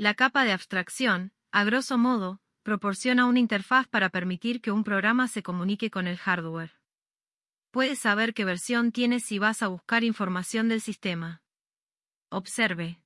La capa de abstracción, a grosso modo, proporciona una interfaz para permitir que un programa se comunique con el hardware. Puedes saber qué versión tienes si vas a buscar información del sistema. Observe.